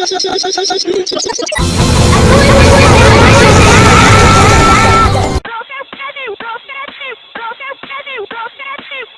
I'm